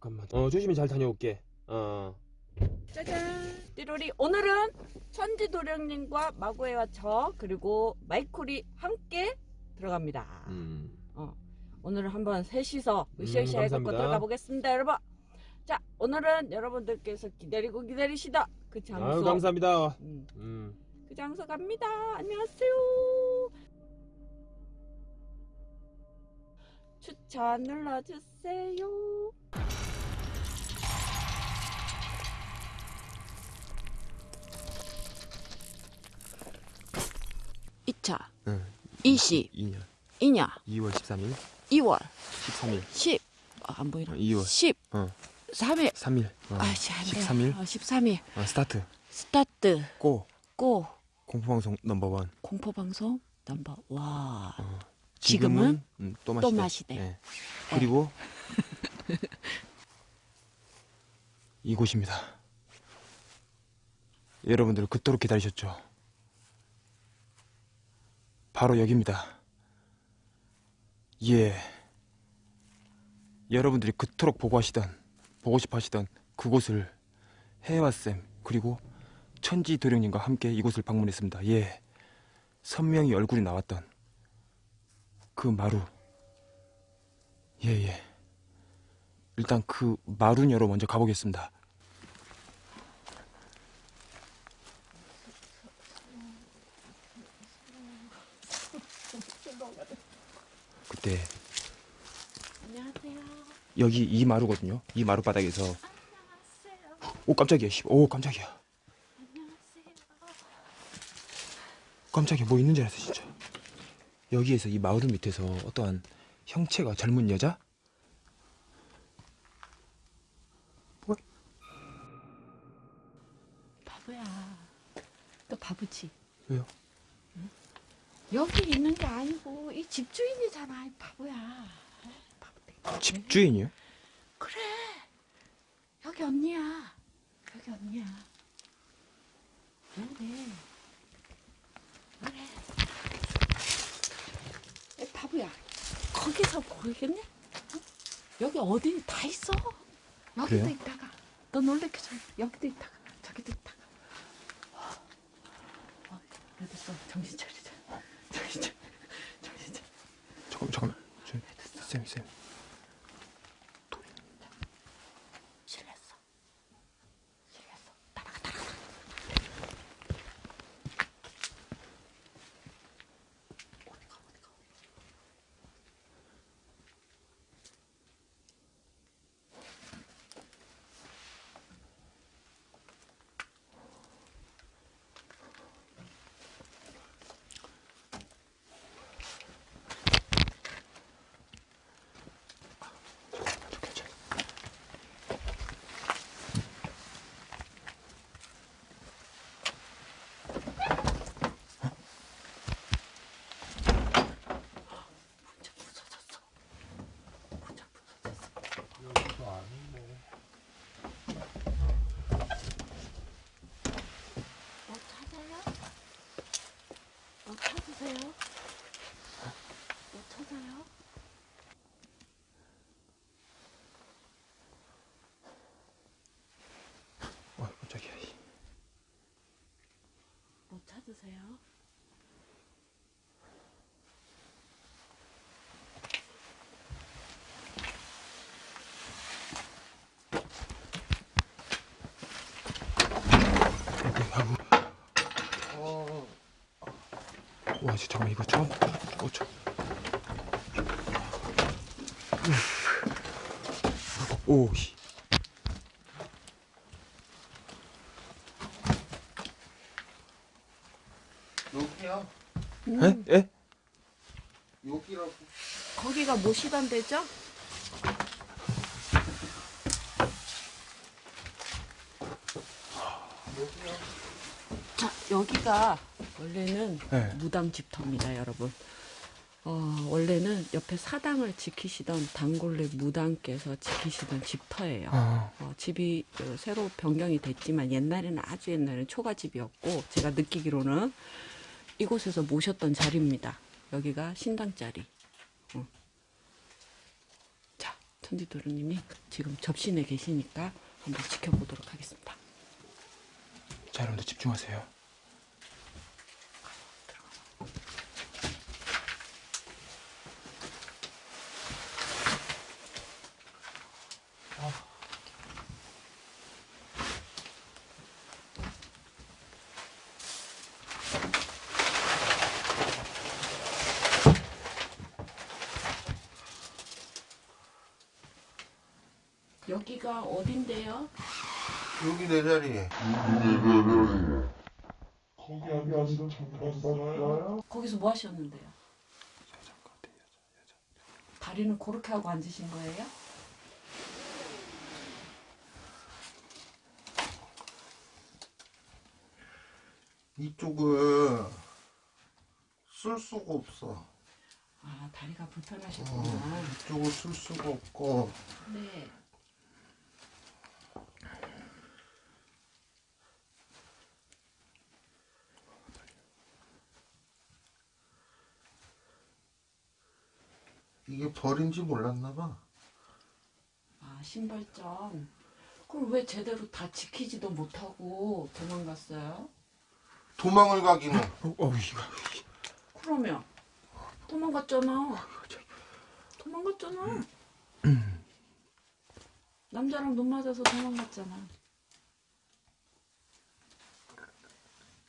잠깐만. 어 조심히 잘 다녀올게. 어. 짜잔 띠로리 오늘은 천지 도령님과 마구에와 저 그리고 마이콜이 함께 들어갑니다 음. 오늘은 한번 셋이서 음, 으쌰으쌰 해갖고. 들어가 보겠습니다 여러분 자 오늘은 여러분들께서 기다리고 기다리시다 그 장소 아유 감사합니다. 음, 음. 그 장소 갑니다 안녕하세요 추천 눌러주세요 이차 응. 이시 2년. 이냐 2월 13일. 2월 13일. 10 아, 안 보이나? 어, 2월. 10 어. 3일 3일. 어. 아씨 안 돼요 13일. 어, 13일 어, 스타트. 스타트 고. 고 공포방송 넘버원. 공포방송 넘버 와 어. 지금은 음, 또또 마시대. 마시대. 예. 그리고 이곳입니다. 여러분들 그토록 기다리셨죠. 바로 여기입니다. 예. 여러분들이 그토록 보고 하시던, 보고 싶어 하시던 그곳을 해와쌤, 그리고 천지 도령님과 함께 이곳을 방문했습니다. 예. 선명히 얼굴이 나왔던 그 마루. 예, 예. 일단 그 마루녀로 먼저 가보겠습니다. 그 때 안녕하세요 여기 이 마루거든요. 이 마루 바닥에서 오 깜짝이야. 씨. 오 깜짝이야. 깜짝이야. 뭐 있는 줄 알았어 진짜. 여기에서 이 마루 밑에서 어떠한 형체가 젊은 여자? 바보야 너 바보지 왜요? 여기 있는 게 아니고 이 집주인이잖아 이 바보야. 바보 집주인이요? 그래. 여기 언니야. 여기 언니야. 그래. 그래. 에, 바보야. 거기서 보이겠냐 어? 여기 어디 다 있어? 여기도 그래요? 있다가. 너 놀래켜줘. 여기도 있다가 저기도 있다가 어, 그래도 또 정신 차리자 정신 차려 정신 차려 잠깐만 잠깐만. 저, 쌤 쌤. 실례했어. 실례했어. 따라가 따라가. 어디가 어디가 어디가. 저 괜찮아. 문자 부서졌어. 문자 부서졌어. 뭐 찾아요? 뭐 찾으세요? 뭐 찾아요? 어 깜짝이야. 뭐 찾으세요? 와 진짜 잠깐만 이거 처음. 어 저. 오. 음, 에? 에? 여기라고. 거기가 모시던 데죠? 여기야. 자, 여기가 원래는 네. 무당 집터입니다, 여러분. 어, 원래는 옆에 사당을 지키시던 단골레 무당께서 지키시던 집터예요. 어. 어, 집이 어, 새로 변경이 됐지만 옛날에는 아주 옛날에는 초가집이었고 제가 느끼기로는 이곳에서 모셨던 자리입니다. 여기가 신당 자리. 어. 자, 천지도련님이 지금 접신에 계시니까 한번 지켜보도록 하겠습니다. 자, 여러분들 집중하세요. 여기가 어딘데요? 여기 내 자리. 거기 앉아서 잠깐 살아요? 거기서 뭐 하셨는데요? 다리는 그렇게 하고 앉으신 거예요? 이쪽을 쓸 수가 없어. 아 다리가 어, 불편하셨구나. 이쪽을 쓸 수가 없고 네. 이게 벌인지 몰랐나 봐. 아 신발점. 그걸 왜 제대로 다 지키지도 못하고 도망갔어요? 도망을 가기는 어, 어, 이거. 그러면 도망갔잖아. 도망갔잖아. 남자랑 눈 맞아서 도망갔잖아.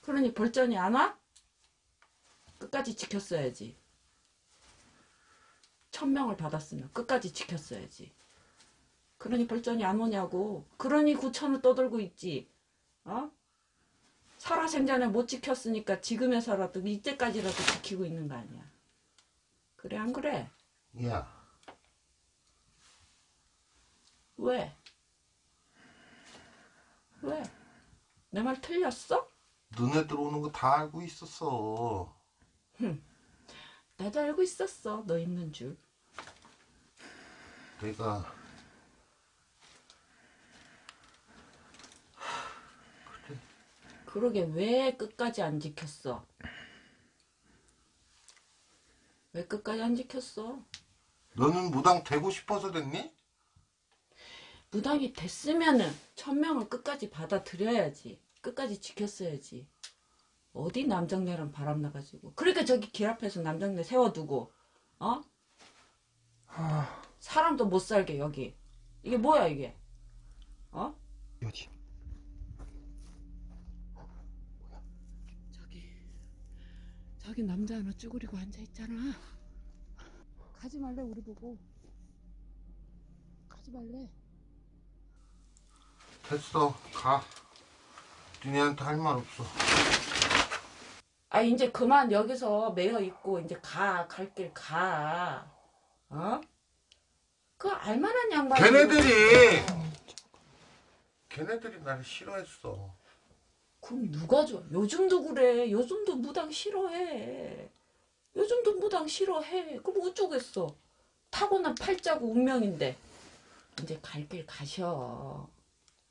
그러니 벌전이 안 와? 끝까지 지켰어야지. 천명을 받았으면 끝까지 지켰어야지. 그러니 벌전이 안 오냐고. 그러니 구천을 떠들고 있지. 어? 살아생전에 못 지켰으니까 지금에서라도 이때까지라도 지키고 있는 거 아니야. 그래 안 그래? 야 왜? 왜? 내 말 틀렸어? 눈에 들어오는 거 다 알고 있었어. 나도 알고 있었어. 너 있는 줄. 내가 그러게 왜 끝까지 안 지켰어? 왜 끝까지 안 지켰어? 너는 무당 되고 싶어서 됐니? 무당이 됐으면은 천명을 끝까지 받아들여야지. 끝까지 지켰어야지. 어디 남장네랑 바람 나가지고. 그러니까 저기 길 앞에서 남장네 세워두고, 어? 사람도 못 살게 여기. 이게 뭐야 이게? 어? 어디? 저기 저기 남자 하나 쭈그리고 앉아 있잖아. 가지 말래 우리 보고. 가지 말래. 됐어 가. 니네한테 할 말 없어. 아 이제 그만 여기서 매여 있고 이제 가 갈 길 가. 어? 그 알만한 양반. 걔네들이 걔네들이 나를 싫어했어. 그럼 누가 줘? 요즘도 그래. 요즘도 무당 싫어해. 요즘도 무당 싫어해. 그럼 어쩌겠어? 타고난 팔자고 운명인데. 이제 갈 길 가셔.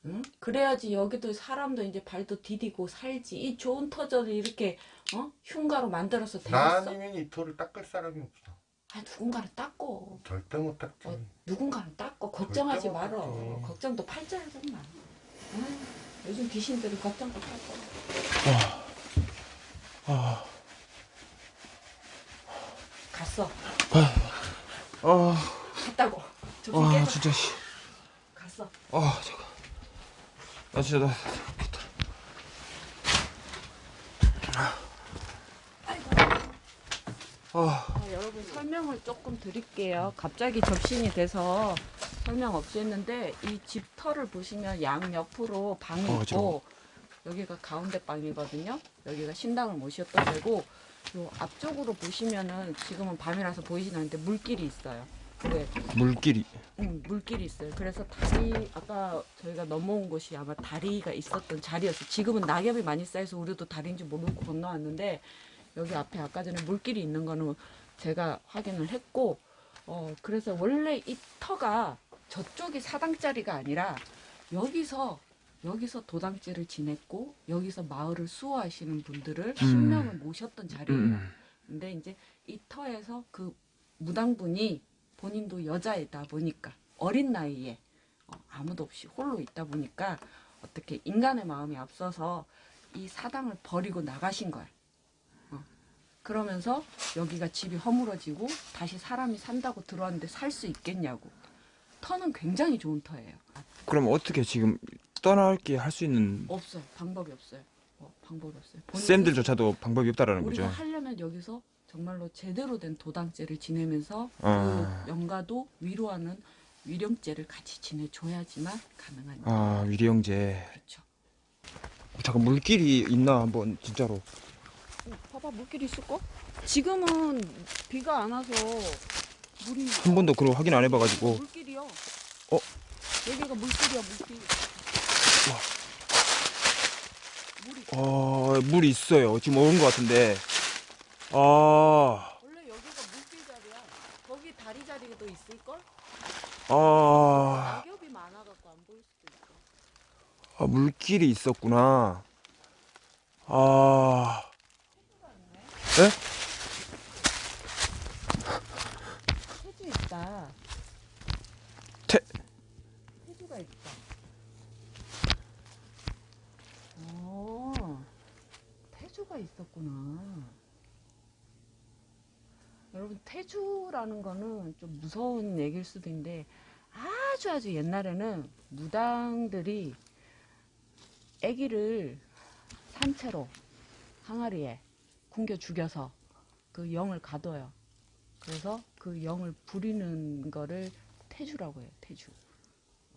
응? 그래야지 여기도 사람도 이제 발도 디디고 살지. 이 좋은 터전을 이렇게 어? 흉가로 만들어서 나 되겠어? 아니면 이 돌을 닦을 사람이 없어. 아 누군가는 닦고. 절대 못 닦지. 어, 누군가는 닦고 걱정하지 말어. 걱정도 팔자야 정말. 아유, 요즘 귀신들은 걱정도 팔고. 아, 갔어. 아, 갔다고. 저기 아. 진짜, 씨. 갔어. 아, 잠깐. 나 진짜, 나. 아, 아, 여러분 설명을 조금 드릴게요. 갑자기 접신이 돼서 설명 없이 했는데 이 집 터를 보시면 양 옆으로 방이 어, 있고 여기가 가운데 방이거든요. 여기가 신당을 모셨던 데고 요 앞쪽으로 보시면은 지금은 밤이라서 보이진 않는데 물길이 있어요. 네, 물길이. 응, 물길이 있어요. 그래서 다리 아까 저희가 넘어온 곳이 아마 다리가 있었던 자리였어요. 지금은 낙엽이 많이 쌓여서 우리도 다리인지 모르고 건너왔는데 여기 앞에 아까 전에 물길이 있는 거는 제가 확인을 했고 어 그래서 원래 이 터가 저쪽이 사당짜리가 아니라 여기서 여기서 도당제를 지냈고 여기서 마을을 수호하시는 분들을 신명을 모셨던 자리예요. 음. 근데 이제 이 터에서 그 무당분이 본인도 여자이다 보니까 어린 나이에 어, 아무도 없이 홀로 있다 보니까 어떻게 인간의 마음이 앞서서 이 사당을 버리고 나가신 거야. 어. 그러면서 여기가 집이 허물어지고 다시 사람이 산다고 들어왔는데 살 수 있겠냐고. 터는 굉장히 좋은 터예요. 아, 그럼 어떻게 지금 떠날게 할 수 있는 없어요. 방법이 없어요. 어, 방법이 없어요. 쌤들조차도 방법이 없다라는 우리가 거죠. 하려면 여기서 정말로 제대로 된 도당제를 지내면서 아. 그 영가도 위로하는 위령제를 같이 지내줘야지만 가능한 일. 아 위리영제. 그렇죠. 잠깐 물길이 있나 한번 진짜로. 어, 봐봐 물길이 있을까? 지금은 비가 안 와서 물이 한 번도 그걸 확인 안 해봐가지고. 물길이요. 어? 여기가 물길이야 물길. 물이 어, 물 있어요. 지금 오는 것 같은데. 아, 원래 여기가 물길 자리야. 거기 다리 자리도 있을 걸? 아, 낙엽이 많아갖고 안 보일 수도 있어. 아, 물길이 있었구나. 아, 에? 태주 있다. 태- 태주가 있다. 어, 태주가 있었구나. 여러분 태주라는 거는 좀 무서운 얘기일 수도 있는데 아주 아주 옛날에는 무당들이 아기를 산채로 항아리에 굶겨 죽여서 그 영을 가둬요. 그래서 그 영을 부리는 거를 태주라고 해요. 태주.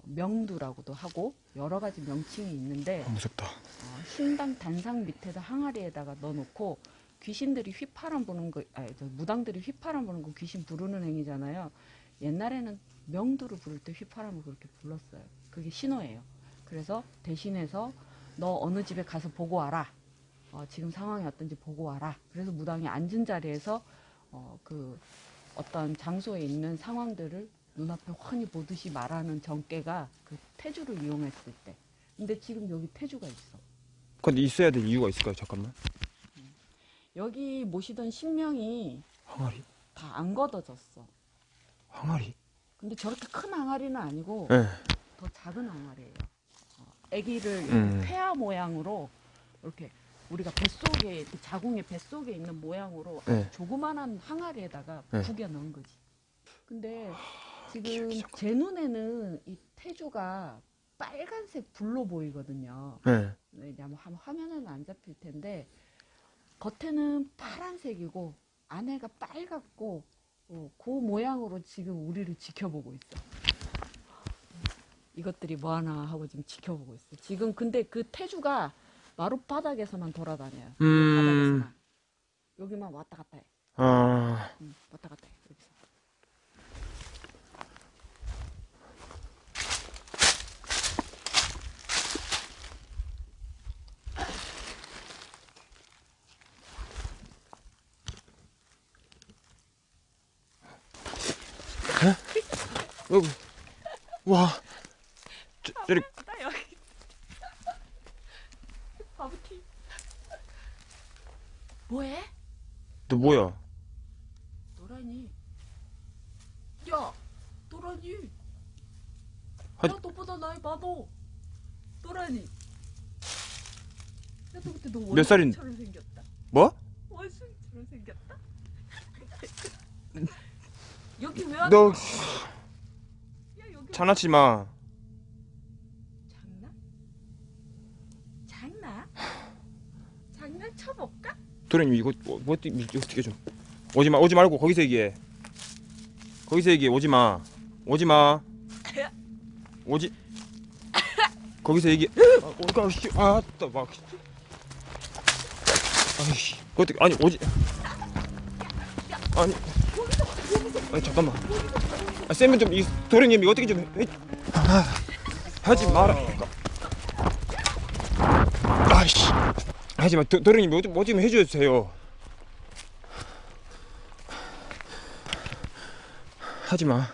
명두라고도 하고 여러 가지 명칭이 있는데 아, 무섭다. 어, 신당 단상 밑에다 항아리에다가 넣어놓고 귀신들이 휘파람 부는 거, 아니, 저 무당들이 휘파람 부는 거 귀신 부르는 행위잖아요. 옛날에는 명두를 부를 때 휘파람을 그렇게 불렀어요. 그게 신호예요. 그래서 대신해서 너 어느 집에 가서 보고 와라. 어, 지금 상황이 어떤지 보고 와라. 그래서 무당이 앉은 자리에서 어, 그 어떤 장소에 있는 상황들을 눈앞에 훤히 보듯이 말하는 정계가 그 태주를 이용했을 때. 근데 지금 여기 태주가 있어. 근데 있어야 될 이유가 있을까요? 잠깐만. 여기 모시던 신명이 항아리? 다 안 걷어졌어. 항아리? 근데 저렇게 큰 항아리는 아니고 예. 더 작은 항아리예요. 어, 아기를 음. 폐하 모양으로 이렇게 우리가 뱃속에 이렇게 자궁의 뱃속에 있는 모양으로 네. 조그만한 항아리에다가 네. 구겨 넣은 거지. 근데 지금 기억이 자꾸- 제 눈에는 이 태주가 빨간색 불로 보이거든요. 예. 왜냐면 한 화면에는 안 잡힐 텐데 겉에는 파란색이고 안에가 빨갛고 어, 그 모양으로 지금 우리를 지켜보고 있어. 이것들이 뭐 하나 하고 지금 지켜보고 있어. 지금 근데 그 태주가 마루 바닥에서만 돌아다녀요. 음. 바닥에서만. 여기만 왔다 갔다 해. 아, 응, 왔다 갔다 해. 여기서. 여기. 와. 저, 저리, 나 여기. 바보티. 뭐해? 너 뭐야? 노란이. 야, 노란이. 하- 야, 너보다 나이 많어. 노란이. 야, 너 그때 너몇 살인- 원숭이처럼 생겼다. 뭐? 원숭이처럼 생겼다. 여기 왜? 너 야, 여기 장난치지 마. 장난? 장난? 장난 쳐볼까? 도련님 이거 뭐, 뭐 어떻게 좀 오지 마 오지 말고 거기서 얘기해. 거기서 얘기해 오지 마 오지 마 오지 거기서 얘기. 아, 오가 씨 아따 막. 아이씨 어떻게 아니 오지 아니 아니 잠깐만. 아, 쌤은 좀 이 도련님 이거 어떻게 좀 하지 마라. 하지만 도, 도련님 뭐, 좀- 뭐좀 해주세요. 하지 마.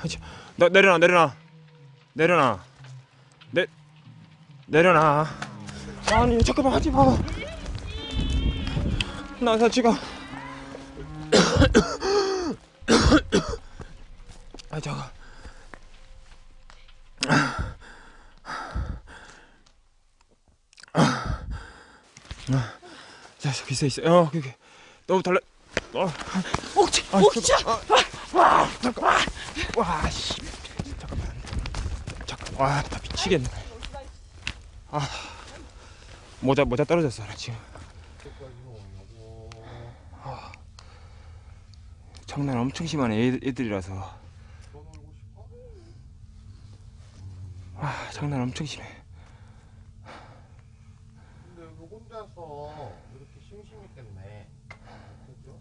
하지. 나 내려놔 내려놔 내려놔 내 내려놔. 아니 잠깐만 하지 마. 나, 나 지금. 아, 잠깐. 자, 저기 있어, 있어. 어, 여기. 너무 달라. 어, 옥치, 아, 옥치. 와, 잠깐. 와, 씨. 잠깐만. 잠깐. 와, 나 미치겠네. 아, 모자 모자 떨어졌어, 나 지금. 아, 장난 엄청 애, 애들이라서. 아, 장난 엄청 심해. 근데 여기 혼자서 이렇게 심심했겠네. 그죠?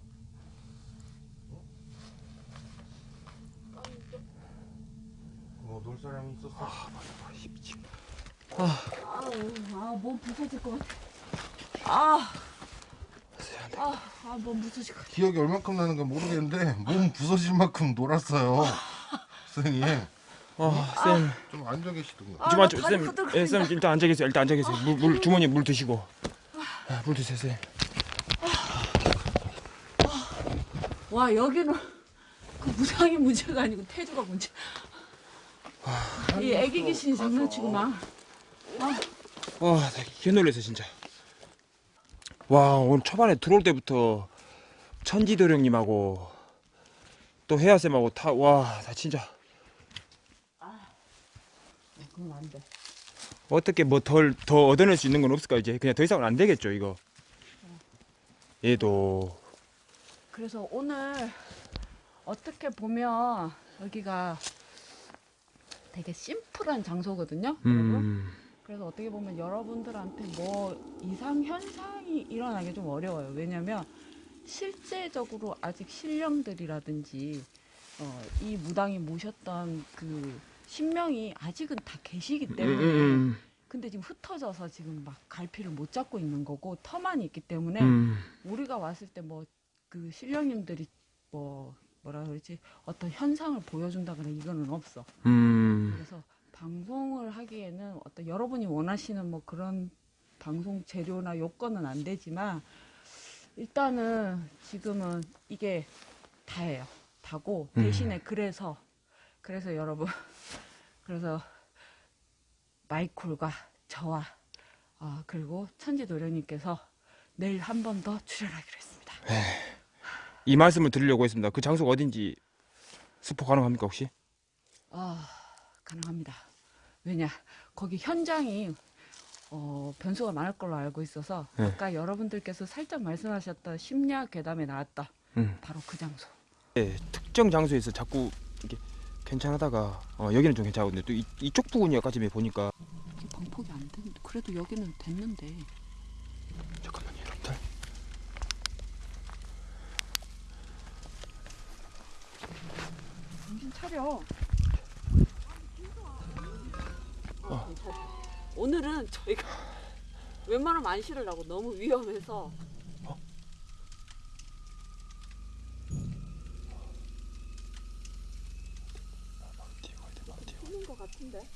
뭐놀 사람이 있었어? 아우, 몸 부서질 것 같아. 아, 아, 아, 몸 부서질 것 같아. 기억이 얼만큼 나는 건 모르겠는데 몸 부서질 만큼 놀았어요. 선생님 어, 쌤. 좀 앉아 계시던가. 아, 좀나 앉아, 쌤. 예, 쌤 일단 앉아 계세요. 일단 앉아 계세요. 물, 물 주머니에 물 드시고. 아, 물 드세요, 쌤. 와, 여기는 그 무상이 문제가 아니고 태주가 문제. 이 애기 귀신이 장난치고 막. 와, 나 개놀랐어 진짜. 와, 오늘 초반에 들어올 때부터 천지도령님하고 또 혜아 쌤하고 다, 와, 나 진짜 그건 안 돼. 어떻게 뭐 덜 더 얻어낼 수 있는 건 없을까 이제 그냥 더 이상은 안 되겠죠 이거. 얘도 그래서 오늘 어떻게 보면 여기가 되게 심플한 장소거든요. 음, 그래서 어떻게 보면 여러분들한테 뭐 이상 현상이 일어나기 좀 어려워요. 왜냐면 실제적으로 아직 신령들이라든지 어, 이 무당이 모셨던 그 신명이 아직은 다 계시기 음, 때문에 음, 근데 지금 흩어져서 지금 막 갈피를 못 잡고 있는 거고 터만 있기 때문에 음, 우리가 왔을 때 뭐 그 신령님들이 뭐 뭐라 그러지 어떤 현상을 보여준다거나 이거는 없어. 음, 그래서 방송을 하기에는 어떤 여러분이 원하시는 뭐 그런 방송 재료나 요건은 안 되지만 일단은 지금은 이게 다예요. 다고 음. 대신에 그래서 그래서 여러분 그래서 마이콜과 저와 아 그리고 천지도련님께서 내일 한 번 더 출연하기로 했습니다. 이 말씀을 드리려고 했습니다. 그 장소가 어딘지 스포 가능합니까 혹시? 아 가능합니다. 왜냐 거기 현장이 어, 변수가 많을 걸로 알고 있어서 네. 아까 여러분들께서 살짝 말씀하셨던 심야 괴담에 나왔다 음. 바로 그 장소. 예, 특정 장소에서 자꾸 이렇게 괜찮하다가 어, 여기는 좀 괜찮은데 또 이, 이쪽 부분이 아까 전에 보니까. 방폭이 안 되는데 그래도 여기는 됐는데. 잠깐만요 여러분들. 정신 차려. 어. 오늘은 저희가 웬만하면 안 실으려고 너무 위험해서 뒤에 가야 돼, 바로 뒤에 쓰는 것 같은데.